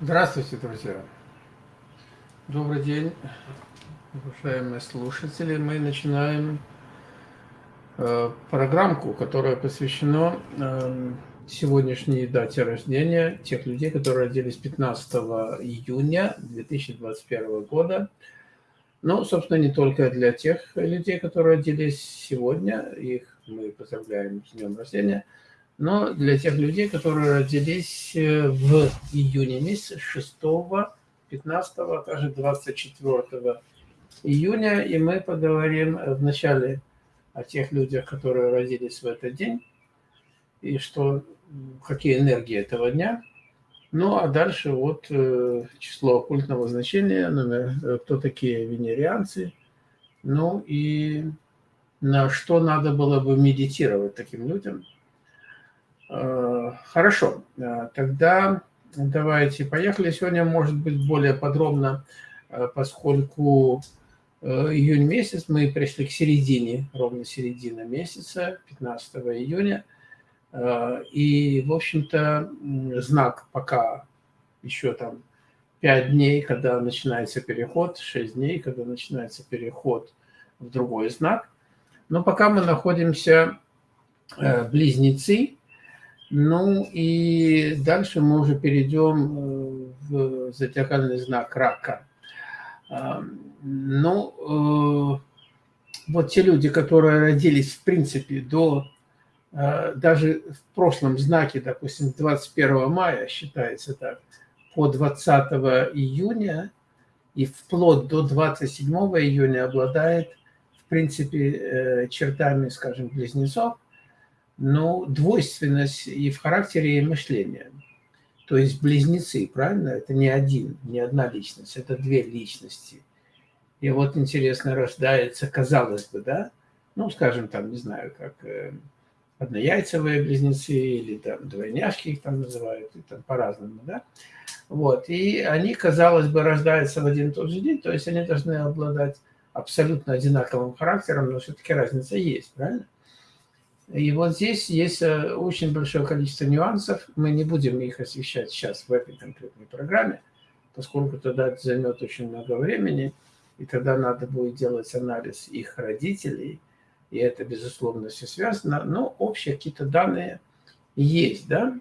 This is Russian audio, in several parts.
Здравствуйте, друзья! Добрый день, уважаемые слушатели. Мы начинаем э, программку, которая посвящена э, сегодняшней дате рождения тех людей, которые родились 15 июня 2021 года. Ну, собственно, не только для тех людей, которые родились сегодня, их мы поздравляем с днем рождения – но для тех людей, которые родились э, в июне месяце, 6, 15, а также 24 июня, и мы поговорим вначале о тех людях, которые родились в этот день, и что, какие энергии этого дня. Ну, а дальше вот э, число оккультного значения, номер, э, кто такие венерианцы, ну и на что надо было бы медитировать таким людям – хорошо, э, тогда давайте поехали. Сегодня, может быть, более подробно, э, поскольку июнь месяц, мы пришли к середине, ровно середина месяца, 15 июня. И, в общем-то, знак пока еще там 5 дней, когда начинается переход, 6 дней, когда начинается переход в другой знак. Но пока мы находимся близнецы, ну и дальше мы уже перейдем э, в зодиакальный знак рака. Ну, э, вот те люди, которые родились, в принципе, до, э, даже в прошлом знаке, допустим, 21 мая, считается так, по 20 июня и вплоть до 27 июня обладает, в принципе, чертами, скажем, близнецов, ну, двойственность и в характере, и мышления. То есть близнецы, правильно? Это не один, не одна личность, это две личности. И вот интересно, рождается, казалось бы, да, ну, скажем, там, не знаю, как э, однояйцевые близнецы или там двойняшки их там называют, и там по-разному, да. Вот, и они, казалось бы, рождаются в один и тот же день, то есть они должны обладать абсолютно одинаковым характером, но все-таки разница есть, правильно? И вот здесь есть э, очень большое количество нюансов. Мы не будем их освещать сейчас в этой конкретной программе, поскольку тогда это займет очень много времени, и тогда надо будет делать анализ их родителей, и это, безусловно, все связано. Но общие какие-то данные есть, да?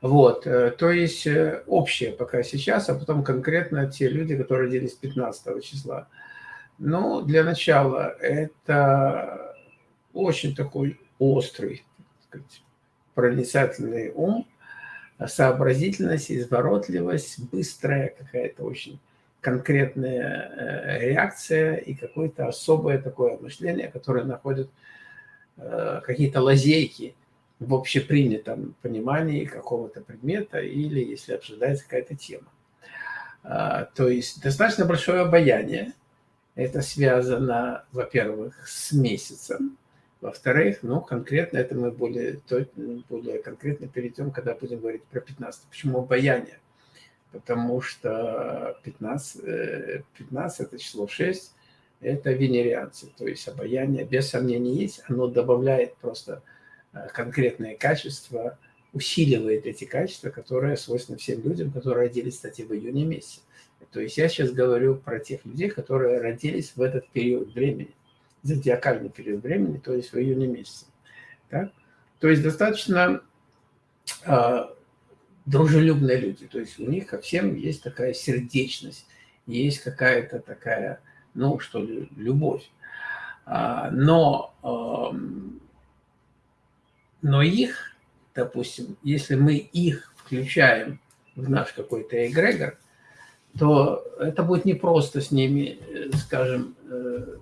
Вот, э, то есть э, общее пока сейчас, а потом конкретно те люди, которые родились 15 числа. Ну, для начала это очень такой острый, сказать, проницательный ум, сообразительность, изворотливость, быстрая какая-то очень конкретная э, реакция и какое-то особое такое мышление, которое находит э, какие-то лазейки в общепринятом понимании какого-то предмета или если обсуждается какая-то тема. А, то есть достаточно большое обаяние. Это связано, во-первых, с месяцем, во-вторых, ну, конкретно это мы более, более конкретно перейдем, когда будем говорить про 15. Почему обаяние? Потому что 15, 15 это число 6, это венерианцы, то есть обаяние, без сомнений, есть, оно добавляет просто э, конкретные качества, усиливает эти качества, которые свойственны всем людям, которые родились, кстати, в июне месяце. То есть я сейчас говорю про тех людей, которые родились в этот период времени зодиакальный период времени, то есть в июне месяце. Так? То есть достаточно э, дружелюбные люди, то есть у них ко всем есть такая сердечность, есть какая-то такая, ну что ли, любовь. А, но, э, но их, допустим, если мы их включаем в наш какой-то эгрегор, то это будет непросто с ними, э, скажем, э,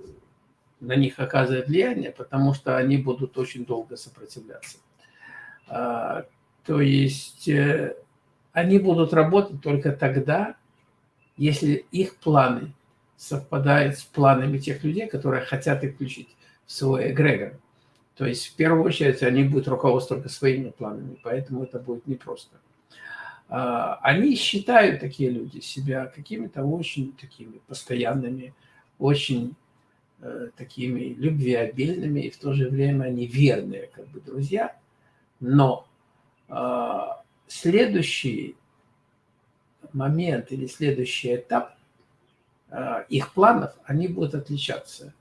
на них оказывает влияние, потому что они будут очень долго сопротивляться. А, то есть э, они будут работать только тогда, если их планы совпадают с планами тех людей, которые хотят их включить в свой эгрегор. То есть в первую очередь они будут руководствоваться своими планами, поэтому это будет непросто. А, они считают, такие люди, себя какими-то очень такими постоянными, очень такими любвеобильными, и в то же время они верные как бы друзья. Но э, следующий момент или следующий этап а, их планов, они будут отличаться.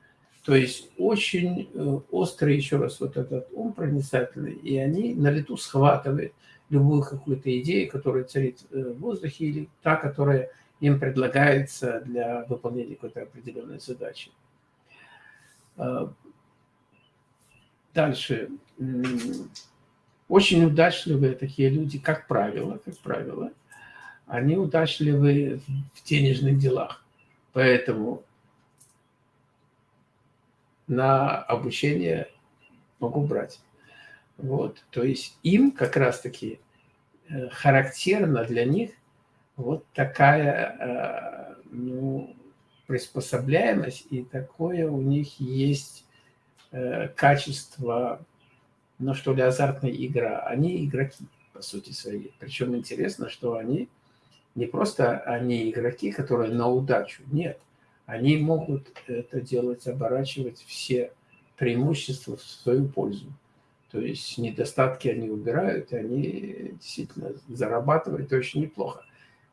То есть очень э, острый, еще раз, вот этот ум проницательный, и они на лету схватывают любую какую-то идею, которая царит э, в воздухе, или та, которая им предлагается для выполнения какой-то определенной задачи. А, дальше. Очень удачливые такие люди, как правило, как правило, они удачливы в денежных делах. Поэтому на обучение могу брать. Вот, то есть им как раз-таки э, характерна для них вот такая э, ну, приспособляемость и такое у них есть э, качество, ну что ли, азартная игра. Они игроки, по сути своей. Причем интересно, что они не просто они игроки, которые на удачу, нет – они могут это делать, оборачивать все преимущества в свою пользу. То есть недостатки они убирают, и они действительно зарабатывают очень неплохо.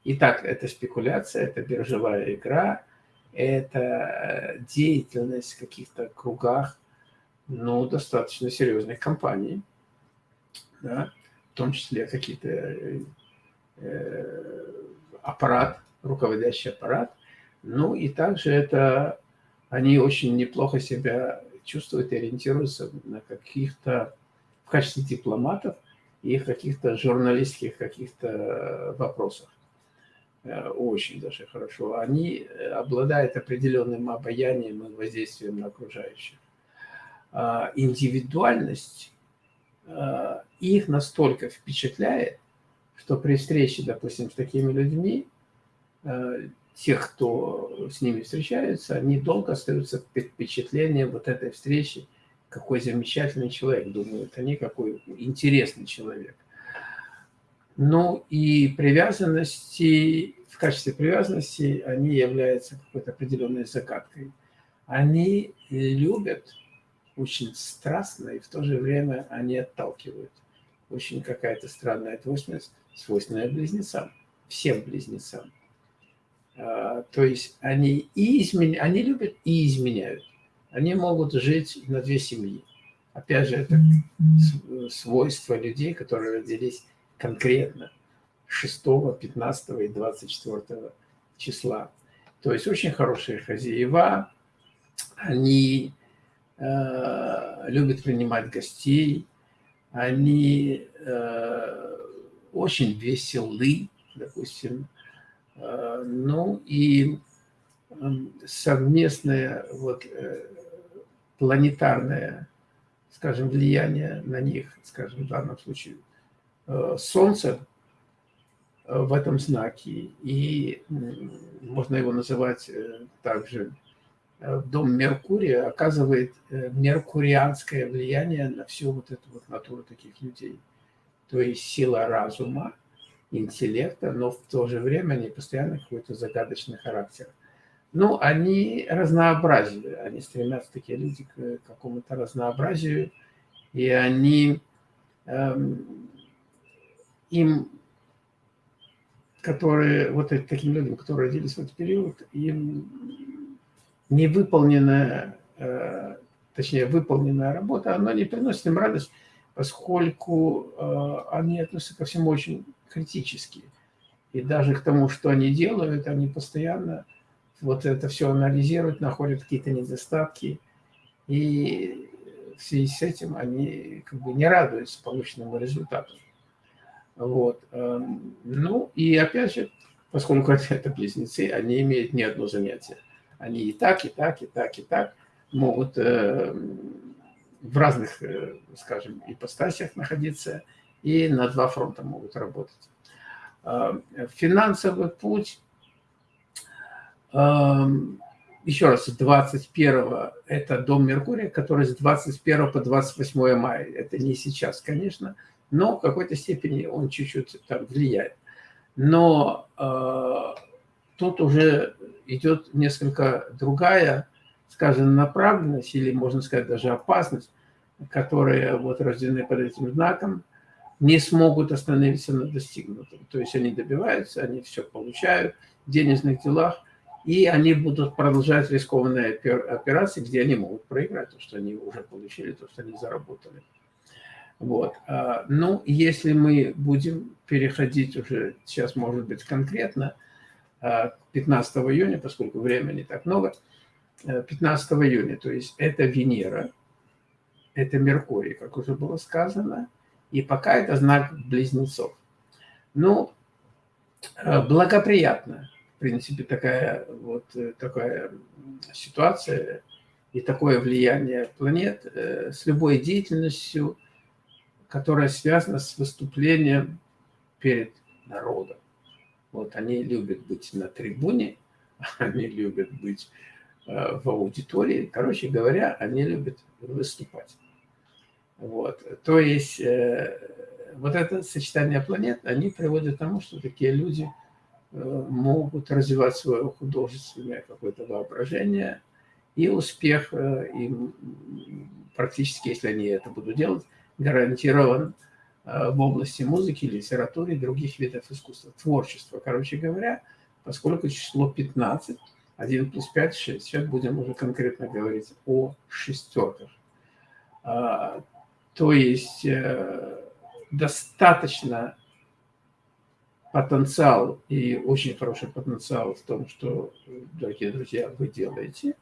Итак, это спекуляция, это биржевая игра, это деятельность в каких-то кругах, ну, достаточно серьезных компаний, да, в том числе какие-то э, аппарат, руководящий аппарат, ну и также это они очень неплохо себя чувствуют и ориентируются на каких-то, в качестве дипломатов и каких-то журналистских каких-то вопросах. Э, очень даже хорошо. Они обладают определенным обаянием и воздействием на окружающих. А индивидуальность э, их настолько впечатляет, что при встрече, допустим, с такими людьми э, тех, кто с ними встречается, они долго остаются под впечатлением вот этой встречи. Какой замечательный человек, думают они, какой интересный человек. Ну и привязанности, в качестве привязанности они являются какой-то определенной загадкой. Они любят очень страстно, и в то же время они отталкивают. Очень какая-то странная двойственность, свойственная близнецам, всем близнецам. А, то есть они, и изменя... они любят и изменяют. Они могут жить на две семьи. Опять же, это свойство людей, которые родились конкретно 6, 15 и 24 числа. То есть очень хорошие хозяева, они э, любят принимать гостей, они э, очень веселы, допустим, Э, ну и эм, совместное вот, э, планетарное, скажем, влияние на них, скажем, в данном случае, э, Солнце в этом знаке, и можно его называть также дом Меркурия, оказывает меркурианское влияние на всю вот эту вот натуру таких людей. То есть сила разума, интеллекта, но в то же время они постоянно какой-то загадочный характер. Ну, они разнообразие, они стремятся, такие люди, к какому-то разнообразию, и они, эм, им, которые, вот таким людям, которые родились в этот период, им невыполненная, э, точнее, выполненная работа, она не приносит им радость, поскольку э, они относятся ко всему очень критически. И даже к тому, что они делают, они постоянно вот это все анализируют, находят какие-то недостатки. И в связи с этим они как бы не радуются полученному результату. Вот. Эм, ну и опять же, поскольку это близнецы, они имеют не одно занятие. Они и так, и так, и так, и так могут эм, в разных, э, скажем, ипостасиях находиться и на два фронта могут работать. А, финансовый путь, а, еще раз, 21 это дом Меркурия, который с 21 по 28 мая. Это не сейчас, конечно, но в какой-то степени он чуть-чуть там влияет. Но э, тут уже идет несколько другая скажем, направленность или, можно сказать, даже опасность, которые вот рождены под этим знаком, не смогут остановиться на достигнутом. То есть они добиваются, они все получают в денежных делах, и они будут продолжать рискованные операции, где они могут проиграть, то, что они уже получили, то, что они заработали. Вот. А, ну, если мы будем переходить уже, сейчас может быть конкретно, 15 а, июня, поскольку времени так много, 15 э, июня, то есть это Венера, это Меркурий, как уже было сказано, и пока это знак близнецов. Ну, э, благоприятно, в принципе, такая вот э, такая ситуация и такое влияние планет с любой деятельностью, которая связана с выступлением перед народом. Вот они любят быть на трибуне, они любят быть э, в аудитории. Короче говоря, они любят выступать. Вот. То есть э, вот это сочетание планет, они приводят к тому, что такие люди э, могут развивать свое художественное какое-то воображение, и успех им практически, если они это будут делать, гарантирован Э, в области музыки, литературы и других видов искусства, творчества. Короче говоря, поскольку число 15, 1 плюс 5, 6, сейчас будем уже конкретно говорить о шестерках. А, то есть э, достаточно потенциал и очень хороший потенциал в том, что, дорогие друзья, вы делаете,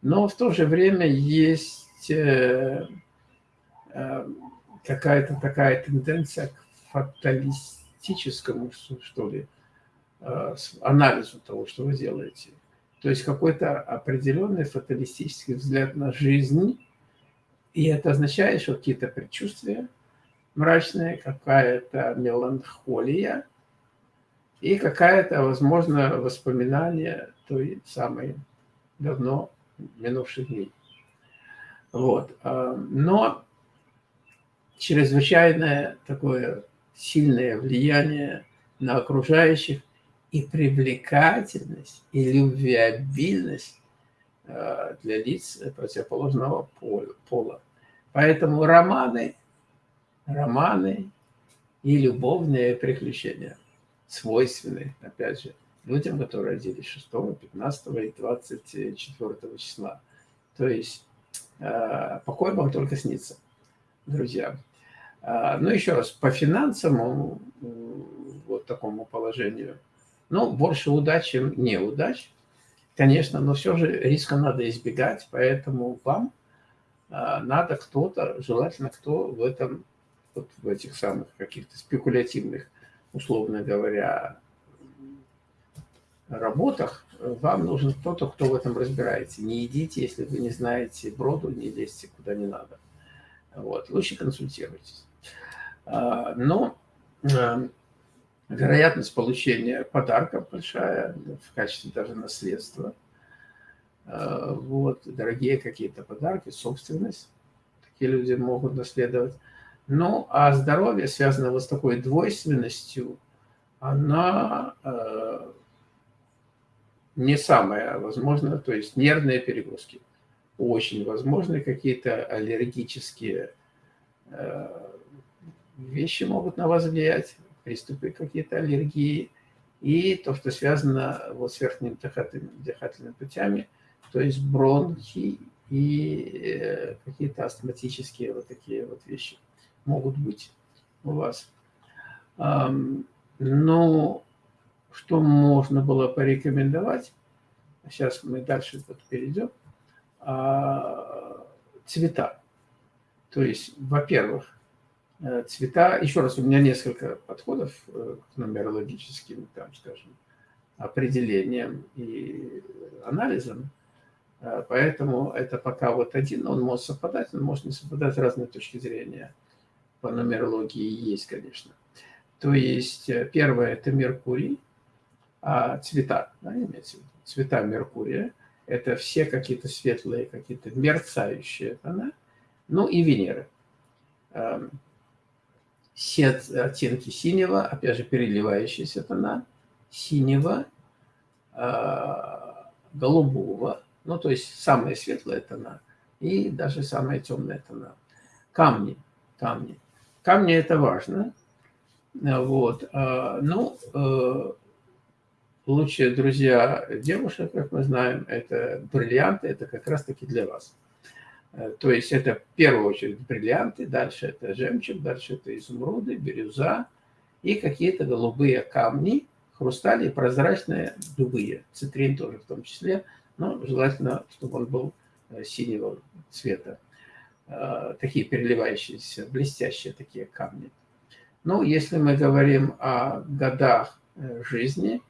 но в то же время есть э, какая-то такая тенденция к фаталистическому, что ли, э, анализу того, что вы делаете. То есть какой-то определенный фаталистический взгляд на жизнь, и это означает, что какие-то предчувствия мрачные, какая-то меланхолия и какая-то, возможно, воспоминание той самой давно минувших дней. Вот. Э, но чрезвычайное такое сильное влияние на окружающих и привлекательность, и любвеобильность э, для лиц противоположного пола. Поэтому романы, романы и любовные приключения свойственны, опять же, людям, которые родились 6, 15 и 24 числа. То есть э, покой вам только снится, друзья. А, ну, еще раз, по финансовому вот такому положению, ну, больше удач, чем неудач, конечно, но все же риска надо избегать, поэтому вам а, надо кто-то, желательно кто в этом, вот в этих самых каких-то спекулятивных, условно говоря, работах, вам нужен кто-то, кто в этом разбирается. Не идите, если вы не знаете броду, не лезьте куда не надо. Вот. Лучше консультируйтесь. А, но а, вероятность получения подарка большая в качестве даже наследства. А, вот, дорогие какие-то подарки, собственность. Такие люди могут наследовать. Ну, а здоровье, связано вот с такой двойственностью, она не самая возможная, то есть нервные перегрузки. Очень возможны какие-то аллергические вещи могут на вас влиять, приступы какие-то аллергии, и то, что связано вот с верхними дыхательными, дыхательными путями, то есть бронхи и э, какие-то астматические вот такие вот вещи могут быть у вас. Но что можно было порекомендовать, сейчас мы дальше вот перейдем, а, цвета. То есть, во-первых, цвета. Еще раз, у меня несколько подходов э, к нумерологическим, там, скажем, определениям и анализам. Э, поэтому это пока вот один, он может совпадать, он может не совпадать, разные точки зрения по нумерологии есть, конечно. То есть первое – это Меркурий, а цвета, да, имеется в виду, цвета Меркурия – это все какие-то светлые, какие-то мерцающие тона, ну и Венеры все оттенки синего, опять же, переливающиеся тона, синего, а, голубого, ну, то есть самые светлые тона и даже самые темные тона. Камни, камни. камни это важно. Вот. А, ну, э, лучшие друзья девушек, как мы знаем, это бриллианты, это как раз-таки для вас. Э, то есть это в первую очередь бриллианты, дальше это жемчуг, дальше это изумруды, бирюза и какие-то голубые камни, хрустали прозрачные, любые, цитрин тоже в том числе, но желательно, чтобы он был э, синего цвета. Э, такие переливающиеся, блестящие такие камни. Ну, если мы говорим о годах жизни,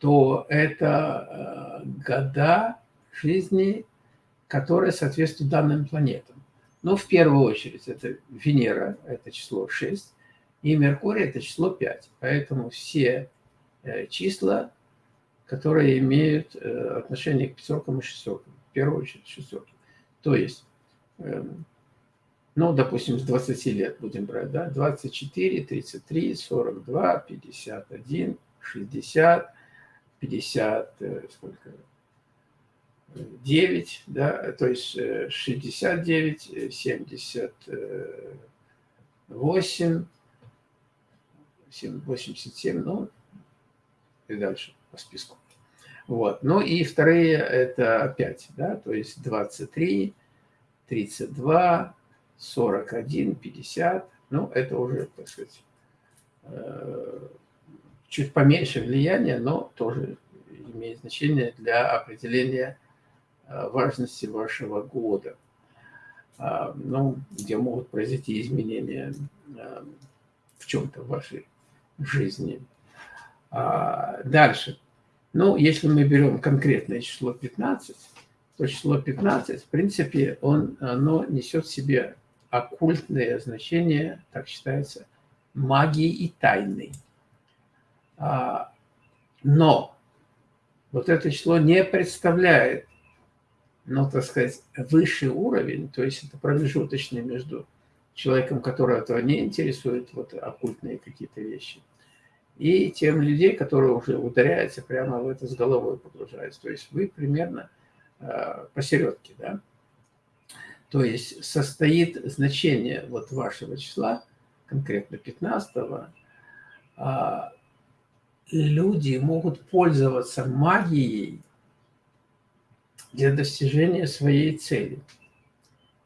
то это года жизни которые соответствуют данным планетам. Но в первую очередь это Венера, это число 6, и Меркурий это число 5. Поэтому все э, числа, которые имеют э, отношение к пятеркам и шестеркам, в первую очередь шестерки. То есть, эм, ну, допустим, с 20 лет будем брать, да, 24, 33, 42, 51, 60, 50, сколько, 9, да, то есть 69, 78, 87, ну и дальше по списку. Вот. Ну и вторые это 5, да, то есть 23, 32, 41, 50. Ну, это уже, так сказать, э, чуть поменьше влияния, но тоже имеет значение для определения важности вашего года, а, ну, где могут произойти изменения э, в чем-то в вашей жизни. А, дальше. Ну, если мы берем конкретное число 15, то число 15, в принципе, он, оно несет в себе оккультное значение, так считается, магии и тайны. А, но вот это число не представляет ну, так сказать, высший уровень, то есть это промежуточный между человеком, которого этого не интересует, вот оккультные какие-то вещи, и тем людей, которые уже ударяются прямо в это с головой погружаются. То есть вы примерно э, посередке, да? То есть состоит значение вот вашего числа, конкретно 15 -го, э, люди могут пользоваться магией для достижения своей цели.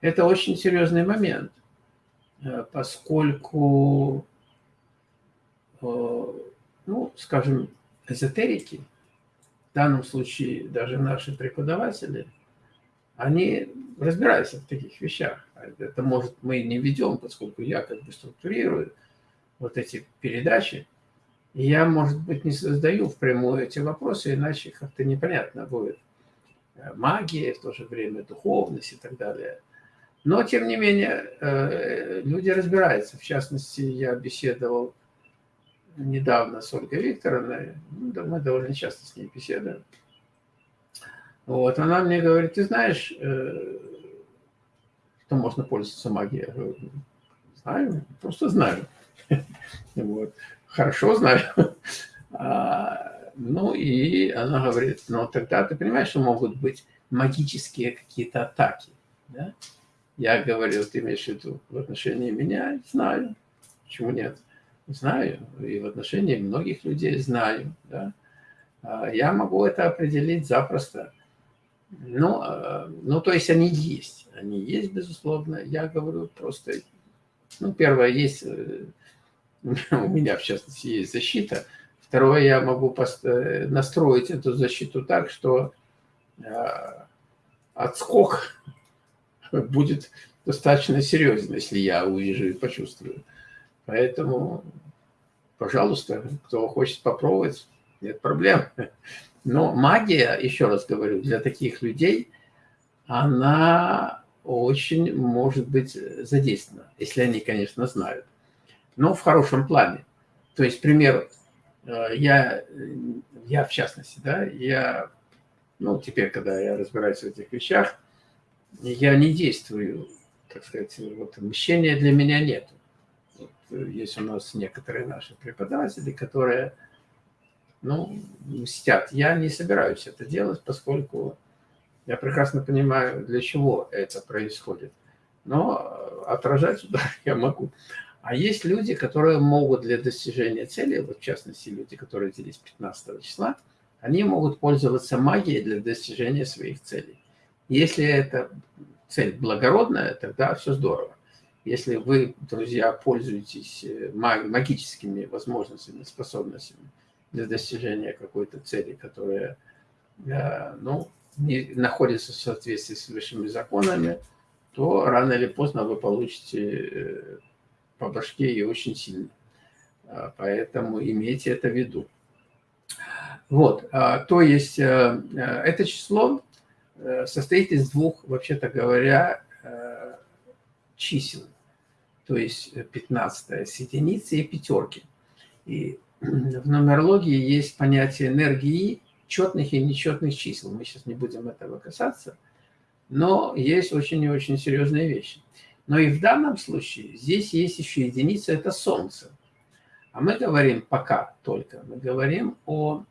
Это очень серьезный момент, э, поскольку, э, ну, скажем, эзотерики, в данном случае даже наши преподаватели, они разбираются в таких вещах. Это, может, мы не ведем, поскольку я как бы структурирую вот эти передачи, и я, может быть, не создаю впрямую эти вопросы, иначе как-то непонятно будет. Магия, в то же время духовность и так далее. Но, тем не менее, э, люди разбираются. В частности, я беседовал недавно с Ольгой Викторовной, ну, мы довольно часто с ней беседуем. Вот, она мне говорит, ты знаешь, э, что можно пользоваться магией? Я говорю, знаю, просто знаю. Вот. Хорошо знаю. Ну и она говорит, ну тогда ты понимаешь, что могут быть магические какие-то атаки. Да? Я говорю, ты имеешь в виду в отношении меня? Знаю. Почему нет? Знаю. И в отношении многих людей знаю. Да? А я могу это определить запросто. Ну, а, ну, то есть они есть. Они есть, безусловно. Я говорю просто... Ну, первое, есть... Э, у меня, в частности, есть защита – Второе, я могу э, настроить эту защиту так, что э, отскок будет достаточно серьезен, если я увижу и почувствую. Поэтому, пожалуйста, кто хочет попробовать, нет проблем. Но магия, еще раз говорю, для таких людей, она очень может быть задействована, если они, конечно, знают. Но в хорошем плане. То есть, пример, я, я в частности, да, я, ну, теперь, когда я разбираюсь в этих вещах, я не действую, так сказать, вот мщения для меня нет. Вот, э, есть у нас некоторые наши преподаватели, которые, ну, мстят. Я не собираюсь это делать, поскольку я прекрасно понимаю, для чего это происходит. Но отражать удар я могу. А есть люди, которые могут для достижения цели, вот в частности люди, которые родились 15 числа, они могут пользоваться магией для достижения своих целей. Если эта цель благородная, тогда все здорово. Если вы, друзья, пользуетесь э, магическими возможностями, способностями для достижения какой-то цели, которая э, ну, не находится в соответствии с высшими законами, то рано или поздно вы получите э, по башке и очень сильно. А, поэтому имейте это в виду. Вот, а, то есть это число состоит из двух, вообще-то говоря, чисел то есть 15 э, с единицы и пятерки. И в нумерологии есть понятие энергии четных и нечетных чисел. Мы сейчас не будем этого касаться, но есть очень и очень серьезные вещи. Но и в данном случае здесь есть еще единица, это Солнце. А мы говорим пока только, мы говорим о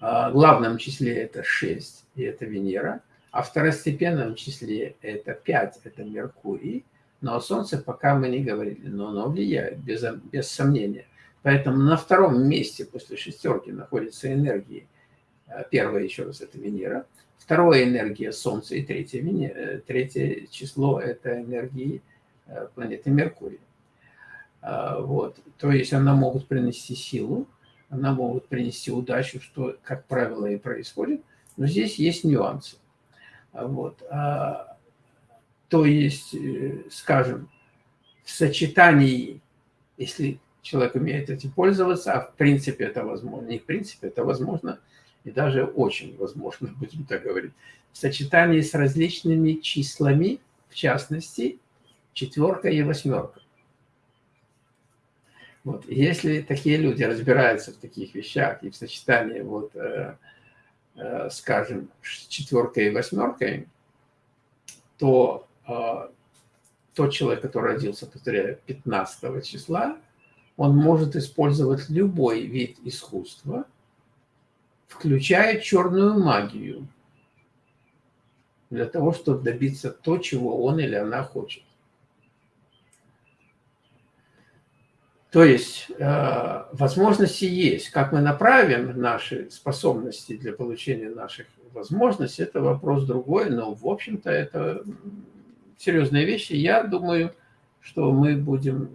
главном числе это 6, и это Венера, а второстепенном числе это 5, это Меркурий, но о Солнце пока мы не говорили, но оно влияет, без, без сомнения. Поэтому на втором месте после шестерки находится энергии. Э, первое, еще раз, это Венера. Второе – энергия Солнца. И третье, э, третье число – это энергии э, планеты Меркурий. Вот. То есть она могут принести силу, она могут принести удачу, что, как правило, и происходит. Но здесь есть нюансы. Вот. А то есть, э, скажем, в сочетании, если человек умеет этим пользоваться, а в принципе это возможно, не в принципе, это возможно, и даже очень возможно, будем так говорить, в сочетании с различными числами, в частности, четверка и восьмерка. Вот. Если такие люди разбираются в таких вещах и в сочетании, вот, э, э, скажем, четверкой и восьмеркой, то а, тот человек, который родился, повторяю, 15 числа, он может использовать любой вид искусства, включая черную магию, для того, чтобы добиться то, чего он или она хочет. То есть э, возможности есть. Как мы направим наши способности для получения наших возможностей, это вопрос другой, но, в общем-то, это серьезные вещи. Я думаю, что мы будем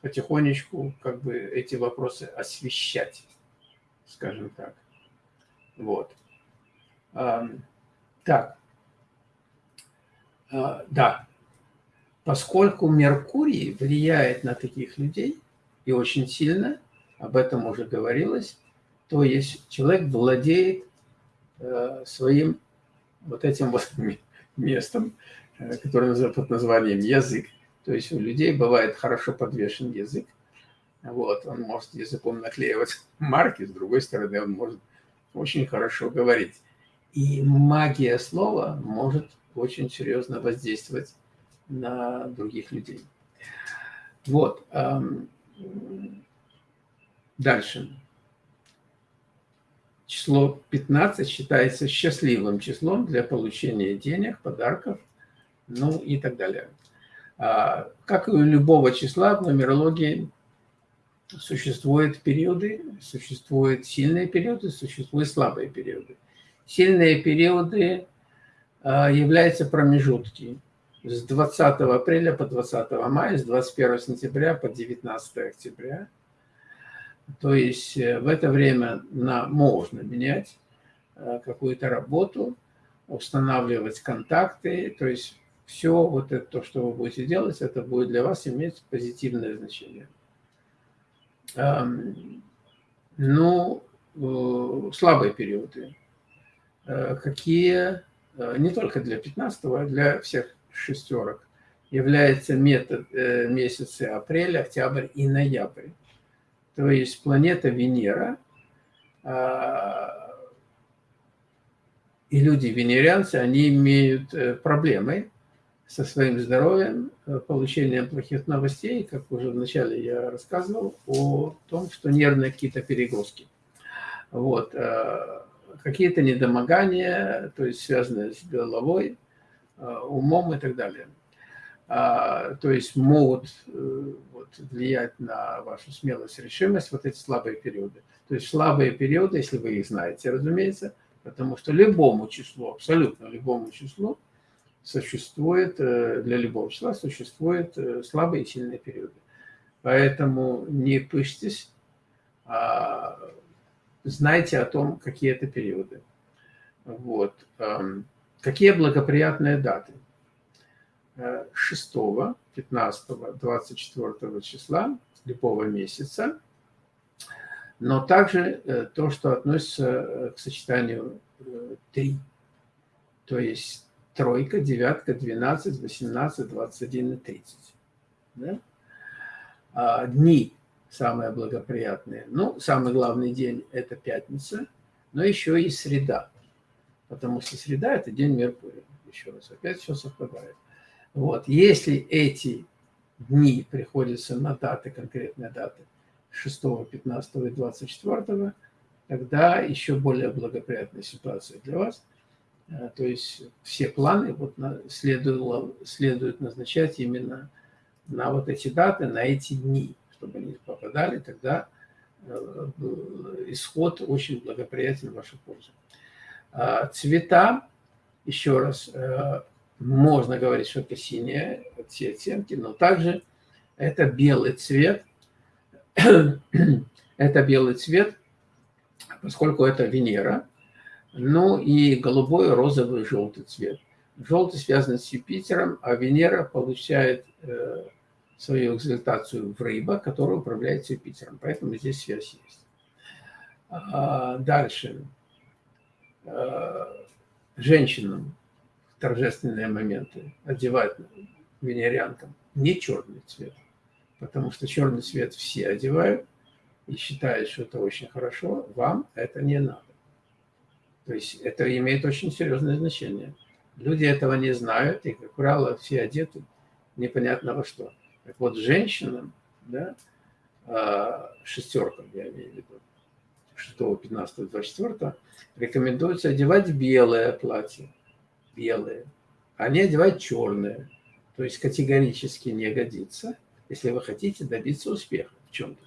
потихонечку как бы эти вопросы освещать, скажем так. Вот. Так. А, да. Поскольку Меркурий влияет на таких людей, и очень сильно, об этом уже говорилось, то есть человек владеет э, своим вот этим вот местом, Э, который называют под названием язык. То есть у людей бывает хорошо подвешен язык. Вот, он может языком наклеивать марки, с другой стороны, он может очень хорошо говорить. И магия слова может очень серьезно воздействовать на других людей. Вот. Дальше. Число 15 считается счастливым числом для получения денег, подарков ну и так далее. А, как и у любого числа в нумерологии существуют периоды, существуют сильные периоды, существуют слабые периоды. Сильные периоды а, являются промежутки с 20 апреля по 20 мая, с 21 сентября по 19 октября. То есть э, в это время на, можно менять э, какую-то работу, устанавливать контакты, то есть все вот это, то, что вы будете делать, это будет для вас иметь позитивное значение. Ну, э, слабые периоды. Э, какие, э, не только для 15 а для всех шестерок, является метод месяцы апрель, октябрь и ноябрь. То есть планета Венера а, и люди венерианцы, они имеют проблемы со своим здоровьем, э, получением плохих новостей, как уже вначале я рассказывал, о том, что нервные какие-то перегрузки. Вот. Э, какие-то недомогания, то есть связанные с головой, э, умом и так далее. а, то есть могут вот, влиять на вашу смелость, решимость, вот эти слабые периоды. То есть слабые периоды, если вы их знаете, разумеется, потому что любому числу, абсолютно любому числу, существует, э, для любого числа существуют э, слабые и сильные периоды. Поэтому не пышьтесь, а знайте о том, какие это периоды. Вот. Эм, какие благоприятные даты? 6, 15, 24 числа любого месяца, но также э, то, что относится к сочетанию 3, э, то есть тройка, девятка, 12, 18, 21 и 30. Да? А дни самые благоприятные. Ну, самый главный день – это пятница, но еще и среда, потому что среда – это день Меркурия. Еще раз, опять все совпадает. Вот. Если эти дни приходятся на даты, конкретные даты 6, 15 и 24, тогда еще более благоприятная ситуация для вас. Э, то есть все планы вот следует, следует назначать именно на вот эти даты, на эти дни, чтобы они попадали, тогда э, исход очень благоприятен в вашу пользу. А цвета, еще раз, э, можно говорить, что это синие, все оттенки, но также это белый цвет. это белый цвет, поскольку это Венера. Ну и голубой, розовый, желтый цвет. Желтый связан с Юпитером, а Венера получает э, свою экзальтацию в рыба, которая управляет Юпитером. Поэтому здесь связь есть. А, дальше. А, женщинам торжественные моменты одевать венерианкам не черный цвет, потому что черный цвет все одевают и считают, что это очень хорошо, вам это не надо. То есть это имеет очень серьезное значение. Люди этого не знают, и, как правило, все одеты непонятно во что. Так вот, женщинам, да, а, шестеркам, я имею в виду, 6, 15, 24, рекомендуется одевать белое платье белые, они одевают черные. То есть категорически не годится, если вы хотите добиться успеха в чем-то.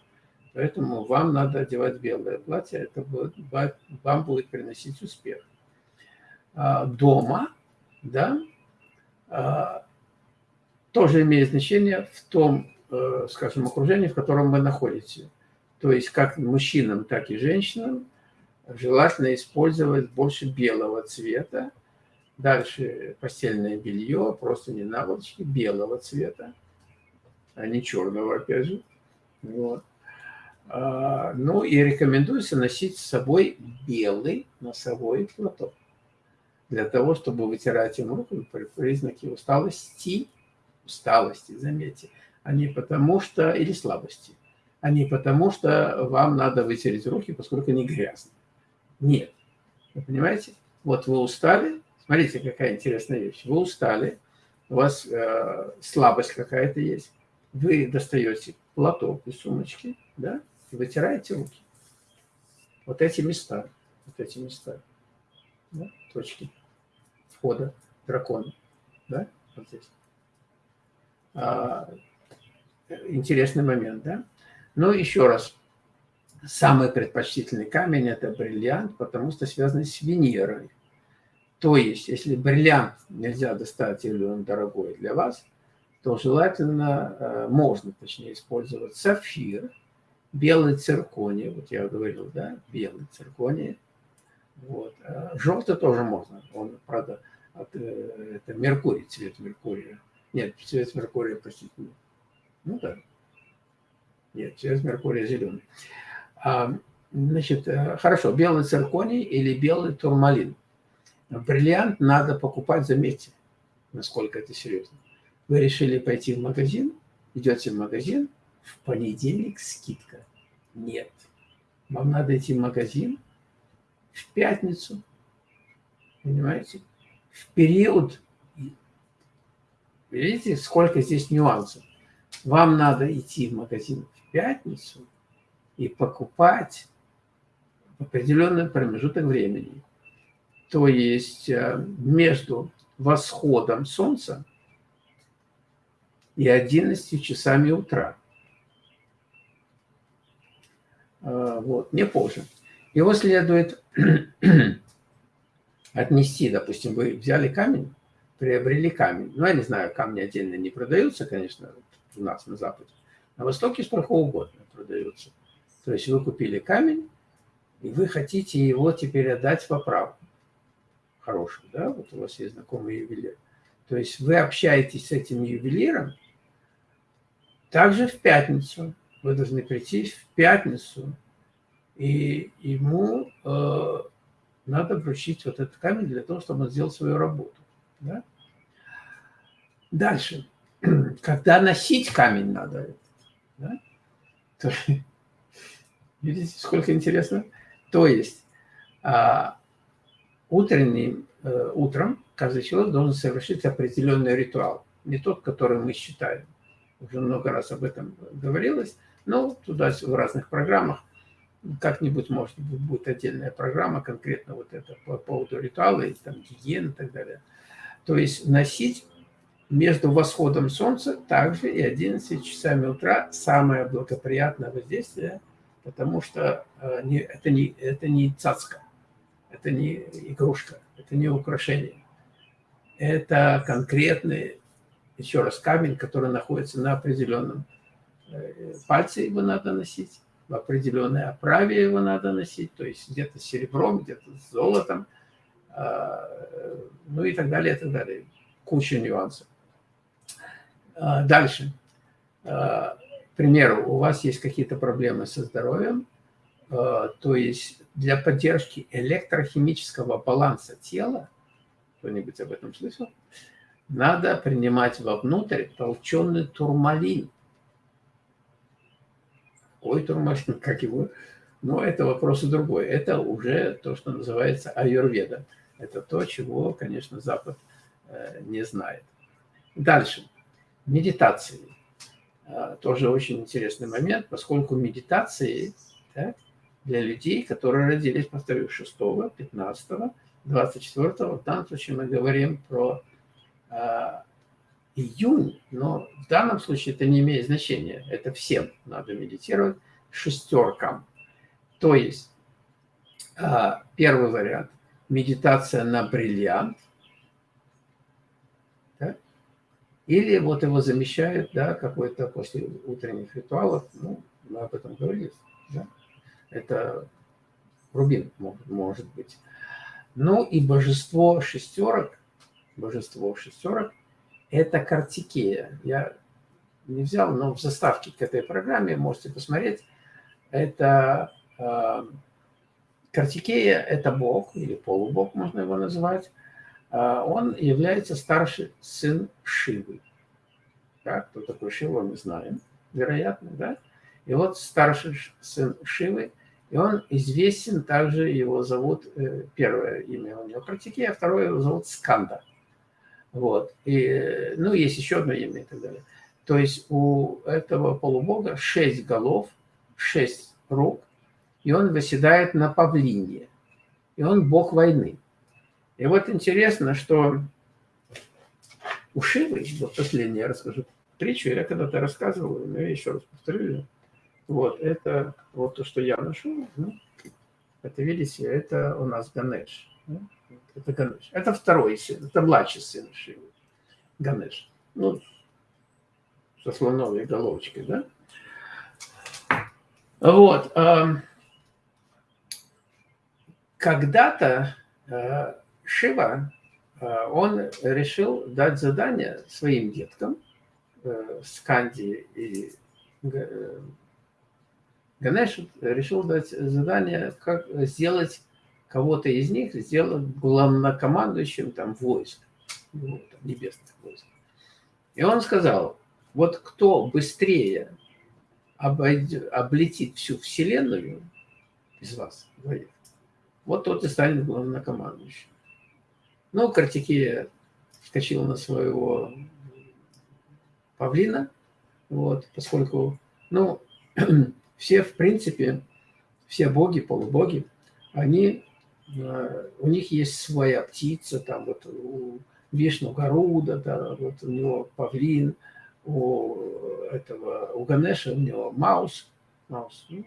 Поэтому вам надо одевать белое платье, это будет, вам будет приносить успех. А, дома, да, а, тоже имеет значение в том, э, скажем, окружении, в котором вы находитесь. То есть как мужчинам, так и женщинам желательно использовать больше белого цвета, Дальше постельное белье, просто не наволочки, белого цвета, а не черного, опять же. Вот. А, ну и рекомендуется носить с собой белый носовой платок. Для того, чтобы вытирать им руку при признаке усталости, усталости, заметьте, а не потому что, или слабости, а не потому что вам надо вытереть руки, поскольку они грязные. Нет. Вы понимаете? Вот вы устали, Смотрите, какая интересная вещь. Вы устали, у вас э, слабость какая-то есть. Вы достаете платок из сумочки, да, вытираете руки. Вот эти места, вот эти места, да, точки входа дракона, да, вот здесь. А, интересный момент, да. Ну, еще раз, самый предпочтительный камень – это бриллиант, потому что связан с Венерой. То есть, если бриллиант нельзя достать или он дорогой для вас, то желательно, э, можно точнее использовать сапфир, белый цирконий, вот я говорил, да, белый цирконий, вот. Э, Желтый тоже можно, он, правда, от, э, это Меркурий, цвет Меркурия. Нет, цвет Меркурия, простите. Ну да. Нет, цвет Меркурия зеленый. А, значит, хорошо, белый цирконий или белый турмалин – Бриллиант надо покупать, заметьте, насколько это серьезно. Вы решили пойти в магазин, идете в магазин, в понедельник скидка. Нет. Вам надо идти в магазин в пятницу, понимаете? В период, видите, сколько здесь нюансов. Вам надо идти в магазин в пятницу и покупать в определенный промежуток времени то есть э, между восходом Солнца и 11 часами утра. А, вот, не позже. Его следует отнести, допустим, вы взяли камень, приобрели камень. Ну, я не знаю, камни отдельно не продаются, конечно, у нас на Западе. На Востоке сколько угодно продаются. То есть вы купили камень, и вы хотите его теперь отдать в оправу. Хороший, да? Вот у вас есть знакомый ювелир. То есть вы общаетесь с этим ювелиром также в пятницу. Вы должны прийти в пятницу, и ему э, надо вручить вот этот камень для того, чтобы он сделал свою работу. Да? Дальше. Когда носить камень надо, да? То, видите, сколько интересно? То есть а, утренним, а, утром каждый человек должен совершить определенный ритуал. Не тот, который мы считаем. Уже много раз об этом говорилось. Но туда в разных программах как-нибудь, может быть, будет отдельная программа конкретно вот это по поводу ритуала, и там гигиены и так далее. То есть носить между восходом солнца также и 11 часами утра самое благоприятное воздействие, потому что э, это не, это не цацка, это не игрушка, это не украшение. Это конкретный, еще раз, камень, который находится на определенном э, пальце, его надо носить, в определенной оправе его надо носить, то есть где-то серебром, где-то золотом, а, ну и так далее, и так далее. Куча нюансов. А, дальше. А, к примеру, у вас есть какие-то проблемы со здоровьем, то есть для поддержки электрохимического баланса тела, кто-нибудь об этом слышал, надо принимать вовнутрь толченый турмалин. Ой, турмалин, как его? Но это вопрос другой. Это уже то, что называется аюрведа. Это то, чего, конечно, Запад э, не знает. Дальше. Медитации. Э, тоже очень интересный момент, поскольку медитации да, для людей, которые родились, повторю, 6, 15, 24, в данном случае мы говорим про э, июнь, но в данном случае это не имеет значения. Это всем надо медитировать, шестеркам. То есть первый вариант медитация на бриллиант, да? или вот его замещают, да, какой-то после утренних ритуалов, ну, мы об этом говорили, да? это рубин может, может быть. Ну и божество шестерок, божество шестерок, это картикея. Я не взял, но в заставке к этой программе можете посмотреть. Это э, Картикея – это бог, или полубог можно его называть. А, он является старший сын Шивы. Да, кто такой Шива, мы знаем, вероятно, да? И вот старший сын Шивы, и он известен также, его зовут, э, первое имя у него Картикея, а второе его зовут Сканда. Вот. И, ну, есть еще одно имя и так далее. То есть у этого полубога шесть голов, шесть рук, и он выседает на павлине, и он бог войны. И вот интересно, что у Шивы, вот последнее я расскажу притчу, я когда-то рассказывал, но я еще раз повторю, вот, это вот то, что я ношу, ну, это, видите, это у нас Ганеш. Это Ганеш. Это второй сын, это младший сын Шивы, Ганеш. Ну, со слоновой головочкой, да? Вот когда-то э, Шива, э, он решил дать задание своим деткам, э, Сканди и Ганеш решил дать задание, как сделать кого-то из них, сделать главнокомандующим там войск, ну, небесных войск. И он сказал, вот кто быстрее обойдет, облетит всю Вселенную из вас двоих, вот тот и станет главнокомандующим. Ну, Картикея вскочил на своего павлина, вот, поскольку, ну, все, в принципе, все боги, полубоги, они, у них есть своя птица, там вот у Вишну Гаруда, да, вот у него павлин, у этого, у Ганеша, у него маус, маус, ну,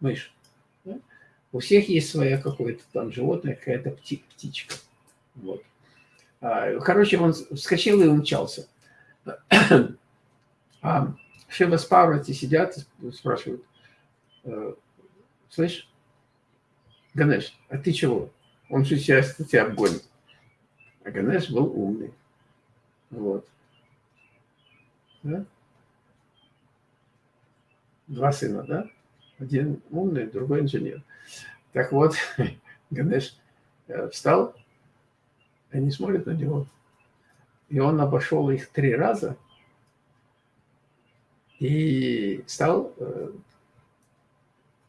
мышь. Да? У всех есть своя какое-то там животное, какая-то пти, птичка. Вот. А, короче, он вскочил и умчался. А Шива с сидят спрашивают, «Э, слышь, Ганеш, а ты чего? Он же сейчас тебя обгонит. А Ганеш был умный. Вот. Да? Два сына, да? Один умный, другой инженер. Так вот, Ганеш э, встал, они смотрят на него, и он обошел их три раза и стал, э,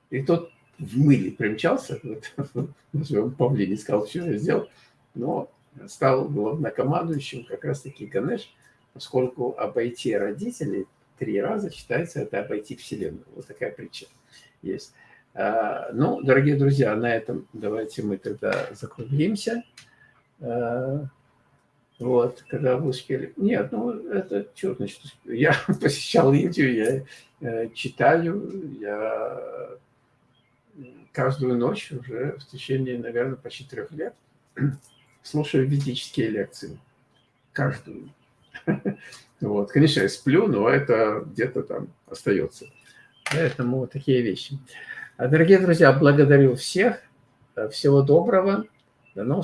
и тот в мыле примчался, вот, назовем павлине, сказал, все я сделал, но стал главнокомандующим как раз-таки Ганеш, поскольку обойти родителей три раза считается это обойти Вселенную. Вот такая притча есть. А, ну, дорогие друзья, на этом давайте мы тогда закруглимся. А, вот, когда вы успели. Нет, ну, это что значит? Я посещал Индию, я э, читаю, я каждую ночь уже в течение, наверное, почти трех лет слушаю ведические лекции. Каждую. Вот. Конечно, я сплю, но это где-то там остается. Поэтому вот такие вещи. А, дорогие друзья, благодарю всех. Всего доброго. До новых